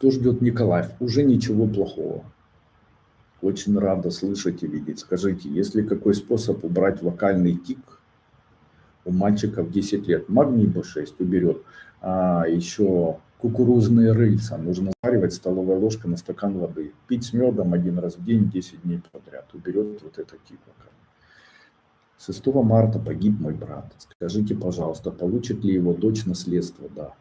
Что ждет Николаев? Уже ничего плохого. Очень рада слышать и видеть. Скажите, есть ли какой способ убрать вокальный тик у мальчиков 10 лет? Магний B6 уберет. А еще кукурузные рыльца. Нужно заваривать столовой ложкой на стакан воды. Пить с медом один раз в день 10 дней подряд. Уберет вот это тик. 6 марта погиб мой брат. Скажите, пожалуйста, получит ли его дочь наследство? Да.